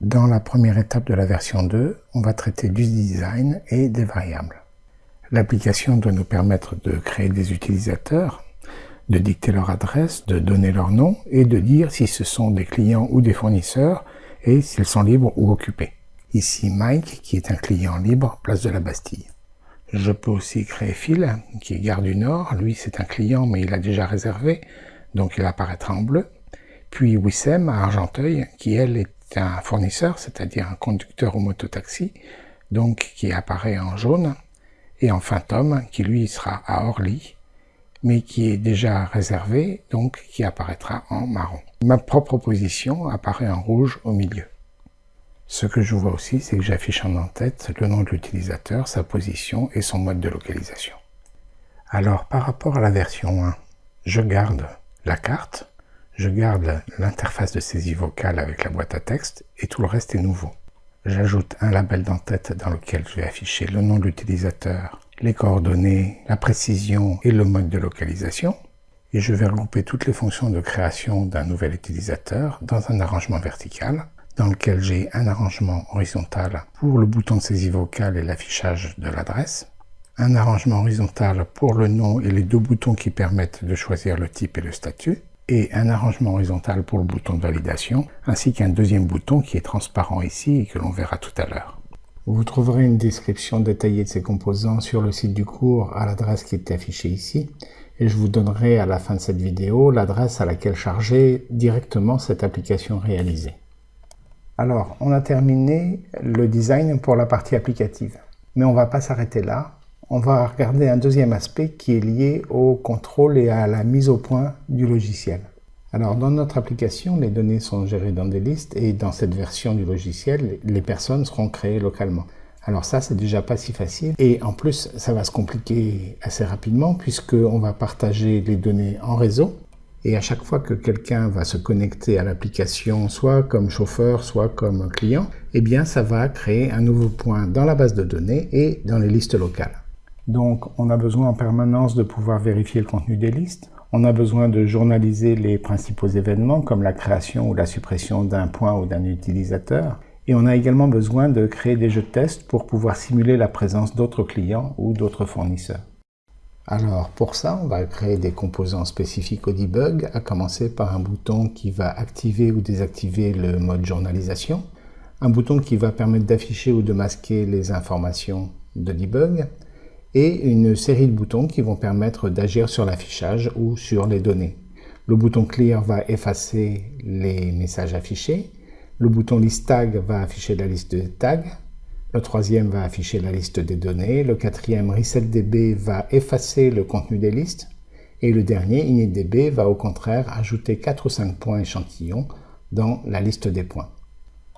Dans la première étape de la version 2, on va traiter du design et des variables. L'application doit nous permettre de créer des utilisateurs, de dicter leur adresse, de donner leur nom et de dire si ce sont des clients ou des fournisseurs et s'ils sont libres ou occupés. Ici Mike, qui est un client libre, place de la Bastille. Je peux aussi créer Phil, qui est gare du Nord. Lui, c'est un client, mais il a déjà réservé, donc il apparaîtra en bleu. Puis Wissem à Argenteuil, qui elle est un fournisseur, c'est-à-dire un conducteur au mototaxi, donc qui apparaît en jaune. Et enfin Tom, qui lui sera à Orly, mais qui est déjà réservé, donc qui apparaîtra en marron. Ma propre position apparaît en rouge au milieu. Ce que je vois aussi, c'est que j'affiche en en-tête le nom de l'utilisateur, sa position et son mode de localisation. Alors, par rapport à la version 1, je garde la carte, je garde l'interface de saisie vocale avec la boîte à texte et tout le reste est nouveau. J'ajoute un label d'en-tête dans lequel je vais afficher le nom de l'utilisateur, les coordonnées, la précision et le mode de localisation. Et je vais regrouper toutes les fonctions de création d'un nouvel utilisateur dans un arrangement vertical dans lequel j'ai un arrangement horizontal pour le bouton de saisie vocale et l'affichage de l'adresse, un arrangement horizontal pour le nom et les deux boutons qui permettent de choisir le type et le statut, et un arrangement horizontal pour le bouton de validation, ainsi qu'un deuxième bouton qui est transparent ici et que l'on verra tout à l'heure. Vous trouverez une description détaillée de ces composants sur le site du cours à l'adresse qui est affichée ici, et je vous donnerai à la fin de cette vidéo l'adresse à laquelle charger directement cette application réalisée. Alors, on a terminé le design pour la partie applicative. Mais on ne va pas s'arrêter là. On va regarder un deuxième aspect qui est lié au contrôle et à la mise au point du logiciel. Alors, dans notre application, les données sont gérées dans des listes et dans cette version du logiciel, les personnes seront créées localement. Alors ça, c'est déjà pas si facile. Et en plus, ça va se compliquer assez rapidement puisqu'on va partager les données en réseau et à chaque fois que quelqu'un va se connecter à l'application, soit comme chauffeur, soit comme client, eh bien ça va créer un nouveau point dans la base de données et dans les listes locales. Donc on a besoin en permanence de pouvoir vérifier le contenu des listes. On a besoin de journaliser les principaux événements comme la création ou la suppression d'un point ou d'un utilisateur. Et on a également besoin de créer des jeux de test pour pouvoir simuler la présence d'autres clients ou d'autres fournisseurs. Alors pour ça, on va créer des composants spécifiques au debug, à commencer par un bouton qui va activer ou désactiver le mode journalisation, un bouton qui va permettre d'afficher ou de masquer les informations de debug, et une série de boutons qui vont permettre d'agir sur l'affichage ou sur les données. Le bouton Clear va effacer les messages affichés, le bouton List Tag va afficher la liste de tags, le troisième va afficher la liste des données. Le quatrième, ResetDB, va effacer le contenu des listes. Et le dernier, InitDB, va au contraire ajouter 4 ou 5 points échantillons dans la liste des points.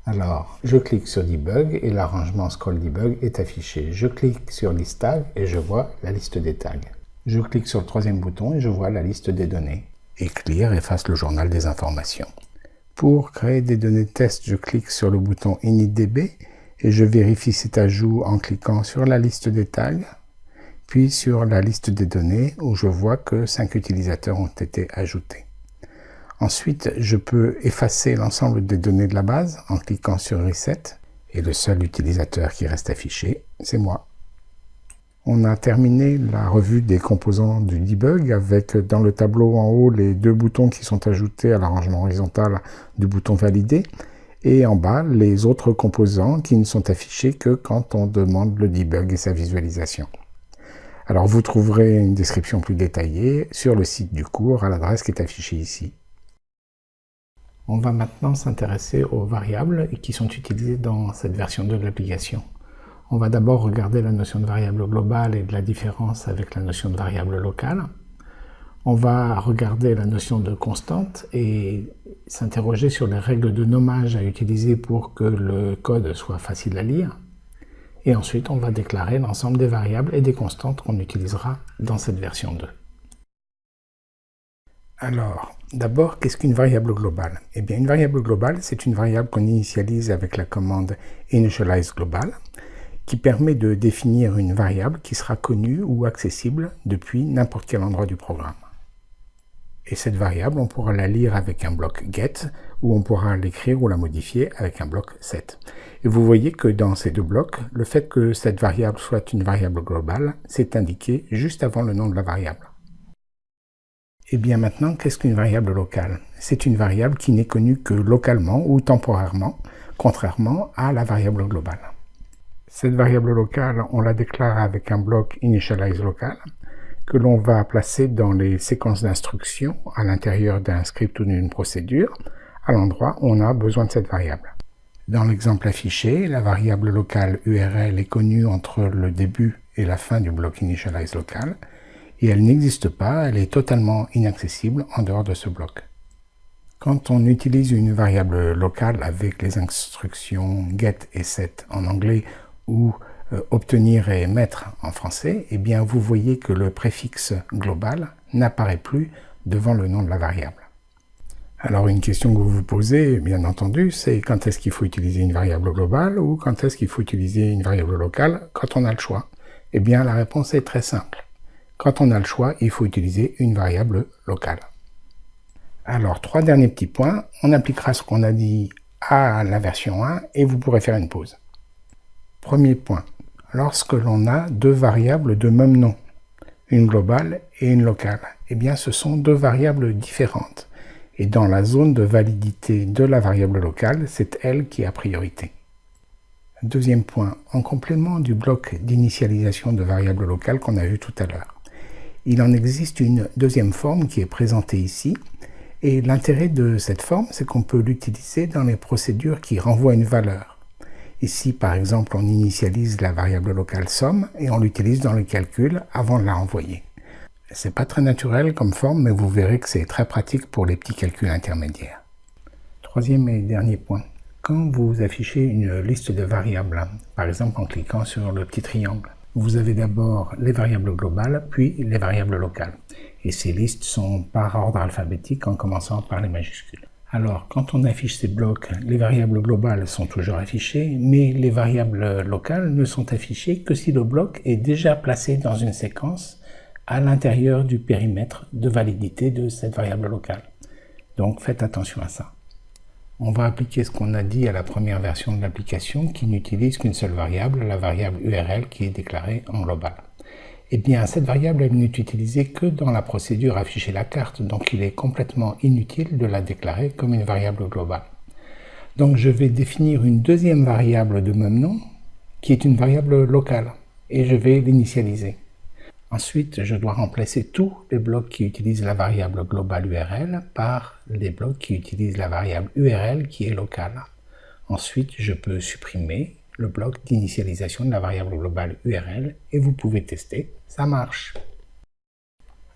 Alors, je clique sur Debug et l'arrangement Scroll Debug est affiché. Je clique sur List Tag et je vois la liste des tags. Je clique sur le troisième bouton et je vois la liste des données. Et efface le journal des informations. Pour créer des données test, je clique sur le bouton InitDB et je vérifie cet ajout en cliquant sur la liste des tags, puis sur la liste des données où je vois que 5 utilisateurs ont été ajoutés. Ensuite, je peux effacer l'ensemble des données de la base en cliquant sur Reset et le seul utilisateur qui reste affiché, c'est moi. On a terminé la revue des composants du debug avec dans le tableau en haut les deux boutons qui sont ajoutés à l'arrangement horizontal du bouton valider et en bas les autres composants qui ne sont affichés que quand on demande le debug et sa visualisation. Alors vous trouverez une description plus détaillée sur le site du cours à l'adresse qui est affichée ici. On va maintenant s'intéresser aux variables qui sont utilisées dans cette version 2 de l'application. On va d'abord regarder la notion de variable globale et de la différence avec la notion de variable locale. On va regarder la notion de constante et s'interroger sur les règles de nommage à utiliser pour que le code soit facile à lire. Et ensuite, on va déclarer l'ensemble des variables et des constantes qu'on utilisera dans cette version 2. Alors, d'abord, qu'est-ce qu'une variable globale? Eh bien, une variable globale, c'est une variable qu'on initialise avec la commande initializeGlobal, qui permet de définir une variable qui sera connue ou accessible depuis n'importe quel endroit du programme. Et cette variable, on pourra la lire avec un bloc get, ou on pourra l'écrire ou la modifier avec un bloc set. Et vous voyez que dans ces deux blocs, le fait que cette variable soit une variable globale, c'est indiqué juste avant le nom de la variable. Et bien maintenant, qu'est-ce qu'une variable locale? C'est une variable qui n'est connue que localement ou temporairement, contrairement à la variable globale. Cette variable locale, on la déclare avec un bloc initializeLocal que l'on va placer dans les séquences d'instructions à l'intérieur d'un script ou d'une procédure, à l'endroit où on a besoin de cette variable. Dans l'exemple affiché, la variable locale URL est connue entre le début et la fin du bloc initializeLocal, et elle n'existe pas, elle est totalement inaccessible en dehors de ce bloc. Quand on utilise une variable locale avec les instructions get et set en anglais ou euh, obtenir et mettre en français, eh bien vous voyez que le préfixe global n'apparaît plus devant le nom de la variable. Alors une question que vous vous posez, bien entendu, c'est quand est-ce qu'il faut utiliser une variable globale ou quand est-ce qu'il faut utiliser une variable locale quand on a le choix? Eh bien la réponse est très simple. Quand on a le choix, il faut utiliser une variable locale. Alors, trois derniers petits points. On appliquera ce qu'on a dit à la version 1 et vous pourrez faire une pause. Premier point. Lorsque l'on a deux variables de même nom, une globale et une locale, eh bien ce sont deux variables différentes. Et dans la zone de validité de la variable locale, c'est elle qui a priorité. Deuxième point, en complément du bloc d'initialisation de variables locales qu'on a vu tout à l'heure. Il en existe une deuxième forme qui est présentée ici, et l'intérêt de cette forme, c'est qu'on peut l'utiliser dans les procédures qui renvoient une valeur. Ici, par exemple, on initialise la variable locale somme et on l'utilise dans le calcul avant de la renvoyer. C'est pas très naturel comme forme, mais vous verrez que c'est très pratique pour les petits calculs intermédiaires. Troisième et dernier point. Quand vous affichez une liste de variables, par exemple en cliquant sur le petit triangle, vous avez d'abord les variables globales, puis les variables locales. Et ces listes sont par ordre alphabétique en commençant par les majuscules. Alors, quand on affiche ces blocs, les variables globales sont toujours affichées, mais les variables locales ne sont affichées que si le bloc est déjà placé dans une séquence à l'intérieur du périmètre de validité de cette variable locale. Donc faites attention à ça on va appliquer ce qu'on a dit à la première version de l'application qui n'utilise qu'une seule variable, la variable URL qui est déclarée en global. Eh bien, cette variable, elle n'est utilisée que dans la procédure afficher la carte, donc il est complètement inutile de la déclarer comme une variable globale. Donc je vais définir une deuxième variable de même nom, qui est une variable locale, et je vais l'initialiser. Ensuite, je dois remplacer tous les blocs qui utilisent la variable globale URL par les blocs qui utilisent la variable URL qui est locale. Ensuite, je peux supprimer le bloc d'initialisation de la variable globale URL et vous pouvez tester, ça marche.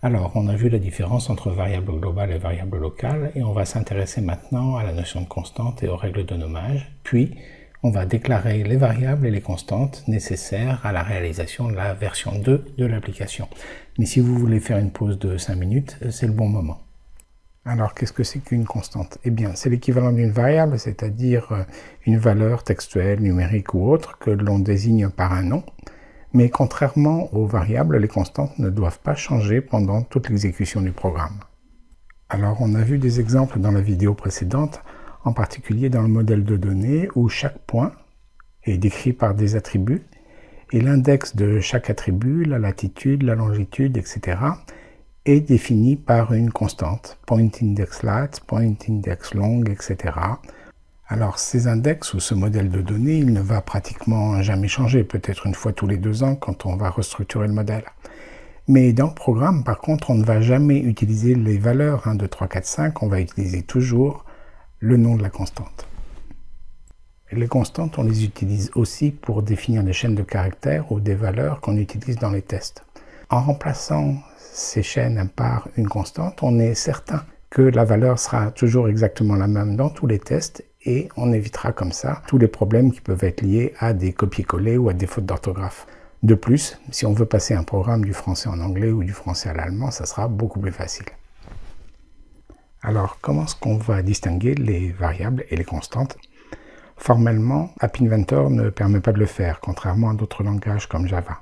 Alors, on a vu la différence entre variable globale et variable locale et on va s'intéresser maintenant à la notion de constante et aux règles de nommage, puis on va déclarer les variables et les constantes nécessaires à la réalisation de la version 2 de l'application. Mais si vous voulez faire une pause de 5 minutes, c'est le bon moment. Alors, qu'est-ce que c'est qu'une constante? Eh bien, c'est l'équivalent d'une variable, c'est-à-dire euh, une valeur textuelle, numérique ou autre que l'on désigne par un nom. Mais contrairement aux variables, les constantes ne doivent pas changer pendant toute l'exécution du programme. Alors, on a vu des exemples dans la vidéo précédente en particulier dans le modèle de données où chaque point est décrit par des attributs et l'index de chaque attribut, la latitude, la longitude, etc. est défini par une constante, point index lat, point index long, etc. Alors ces index ou ce modèle de données, il ne va pratiquement jamais changer, peut-être une fois tous les deux ans quand on va restructurer le modèle. Mais dans le programme, par contre, on ne va jamais utiliser les valeurs 1, 2, 3, 4, 5, on va utiliser toujours le nom de la constante. les constantes, on les utilise aussi pour définir des chaînes de caractères ou des valeurs qu'on utilise dans les tests. En remplaçant ces chaînes par une constante, on est certain que la valeur sera toujours exactement la même dans tous les tests et on évitera comme ça tous les problèmes qui peuvent être liés à des copier-coller ou à des fautes d'orthographe. De plus, si on veut passer un programme du français en anglais ou du français à l'allemand, ça sera beaucoup plus facile. Alors, comment est-ce qu'on va distinguer les variables et les constantes? Formellement, App Inventor ne permet pas de le faire, contrairement à d'autres langages comme Java.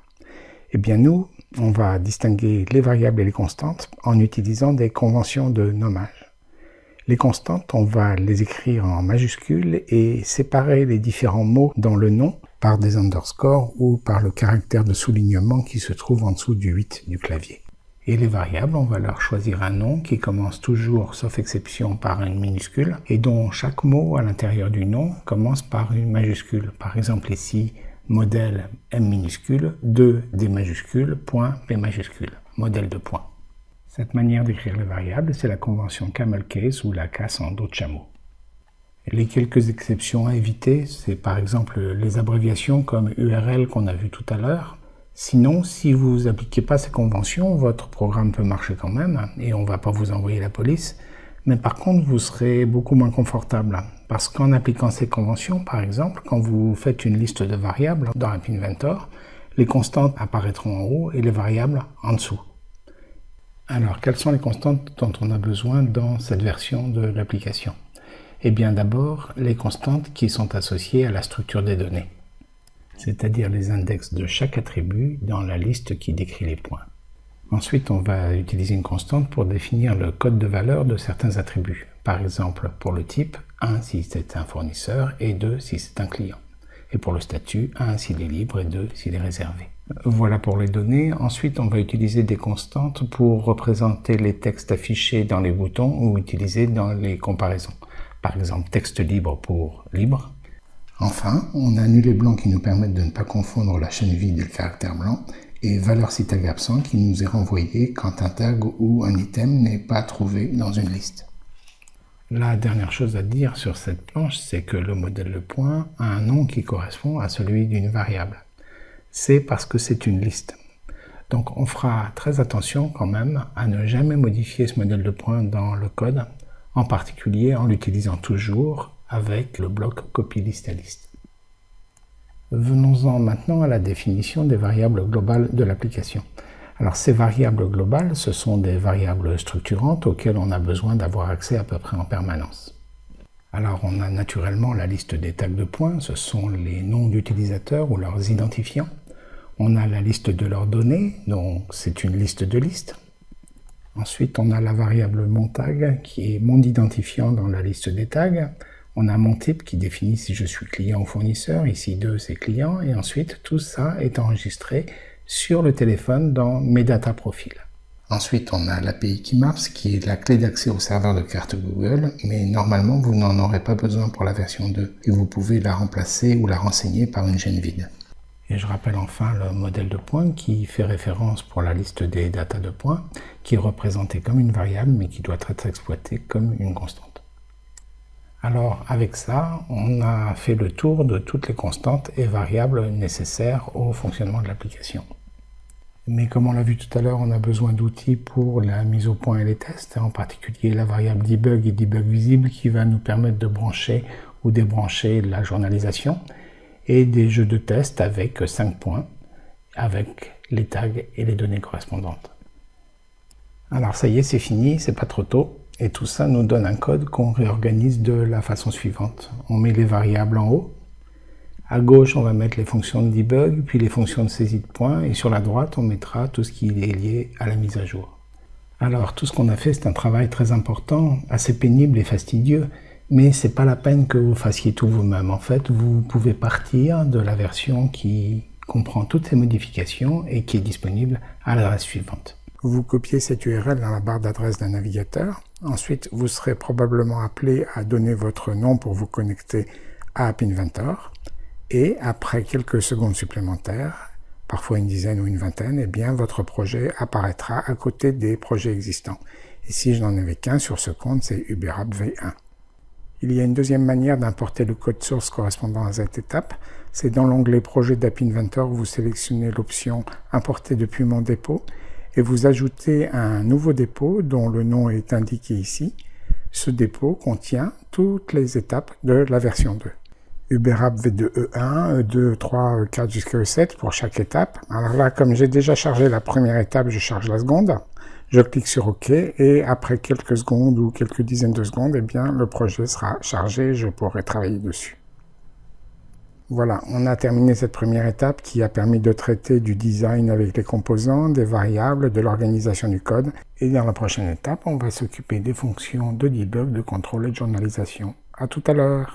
Eh bien nous, on va distinguer les variables et les constantes en utilisant des conventions de nommage. Les constantes, on va les écrire en majuscules et séparer les différents mots dans le nom par des underscores ou par le caractère de soulignement qui se trouve en dessous du 8 du clavier. Et les variables, on va leur choisir un nom qui commence toujours, sauf exception, par une minuscule et dont chaque mot à l'intérieur du nom commence par une majuscule. Par exemple ici, modèle M minuscule, 2 D majuscule, point P majuscule, modèle de point. Cette manière d'écrire les variables, c'est la convention camel case ou la casse en dos de chameau. Les quelques exceptions à éviter, c'est par exemple les abréviations comme URL qu'on a vu tout à l'heure. Sinon, si vous n'appliquez pas ces conventions, votre programme peut marcher quand même et on ne va pas vous envoyer la police. Mais par contre, vous serez beaucoup moins confortable parce qu'en appliquant ces conventions, par exemple, quand vous faites une liste de variables dans App Inventor, les constantes apparaîtront en haut et les variables en dessous. Alors, quelles sont les constantes dont on a besoin dans cette version de l'application? Eh bien d'abord, les constantes qui sont associées à la structure des données, c'est-à-dire les index de chaque attribut dans la liste qui décrit les points. Ensuite, on va utiliser une constante pour définir le code de valeur de certains attributs. Par exemple, pour le type, 1 si c'est un fournisseur et 2 si c'est un client. Et pour le statut, 1 s'il est libre et 2 s'il est réservé. Voilà pour les données. Ensuite, on va utiliser des constantes pour représenter les textes affichés dans les boutons ou utilisés dans les comparaisons. Par exemple, texte libre pour libre. Enfin, on a les blancs qui nous permettent de ne pas confondre la chaîne vide et le caractère blanc, et valeur si tag absent qui nous est renvoyé quand un tag ou un item n'est pas trouvé dans une liste. La dernière chose à dire sur cette planche, c'est que le modèle de point a un nom qui correspond à celui d'une variable c'est parce que c'est une liste. Donc on fera très attention quand même à ne jamais modifier ce modèle de points dans le code, en particulier en l'utilisant toujours avec le bloc copy list à liste. Venons-en maintenant à la définition des variables globales de l'application. Alors ces variables globales, ce sont des variables structurantes auxquelles on a besoin d'avoir accès à peu près en permanence. Alors on a naturellement la liste des tags de points, ce sont les noms d'utilisateurs ou leurs identifiants. On a la liste de leurs données, donc c'est une liste de listes. Ensuite, on a la variable monTag qui est mon identifiant dans la liste des tags. On a mon type qui définit si je suis client ou fournisseur. Ici, 2, c'est client. Et ensuite, tout ça est enregistré sur le téléphone dans mes data profils. Ensuite, on a l'API Keymaps qui est la clé d'accès au serveur de carte Google, mais normalement, vous n'en aurez pas besoin pour la version 2 et vous pouvez la remplacer ou la renseigner par une gêne vide. Et je rappelle enfin le modèle de points qui fait référence pour la liste des datas de points, qui est représenté comme une variable mais qui doit être exploité comme une constante. Alors avec ça, on a fait le tour de toutes les constantes et variables nécessaires au fonctionnement de l'application. Mais comme on l'a vu tout à l'heure, on a besoin d'outils pour la mise au point et les tests, en particulier la variable debug et debug visible qui va nous permettre de brancher ou débrancher la journalisation et des jeux de test avec 5 points, avec les tags et les données correspondantes. Alors ça y est, c'est fini, c'est pas trop tôt. Et tout ça nous donne un code qu'on réorganise de la façon suivante. On met les variables en haut. À gauche, on va mettre les fonctions de debug, puis les fonctions de saisie de points. Et sur la droite, on mettra tout ce qui est lié à la mise à jour. Alors, tout ce qu'on a fait, c'est un travail très important, assez pénible et fastidieux mais c'est pas la peine que vous fassiez tout vous-même. En fait, vous pouvez partir de la version qui comprend toutes ces modifications et qui est disponible à l'adresse suivante. Vous copiez cette URL dans la barre d'adresse d'un navigateur. Ensuite, vous serez probablement appelé à donner votre nom pour vous connecter à App Inventor. Et après quelques secondes supplémentaires, parfois une dizaine ou une vingtaine, eh bien, votre projet apparaîtra à côté des projets existants. Si je n'en avais qu'un sur ce compte, c'est UberApp V1. Il y a une deuxième manière d'importer le code source correspondant à cette étape. C'est dans l'onglet Projet d'App Inventor, vous sélectionnez l'option Importer depuis mon dépôt et vous ajoutez un nouveau dépôt dont le nom est indiqué ici. Ce dépôt contient toutes les étapes de la version 2. UberApp V2E1, E2, 3, E4 jusqu'à E7 pour chaque étape. Alors là, comme j'ai déjà chargé la première étape, je charge la seconde. Je clique sur OK et après quelques secondes ou quelques dizaines de secondes, eh bien, le projet sera chargé et je pourrai travailler dessus. Voilà, on a terminé cette première étape qui a permis de traiter du design avec les composants, des variables, de l'organisation du code. Et dans la prochaine étape, on va s'occuper des fonctions de debug, de contrôle et de journalisation. À tout à l'heure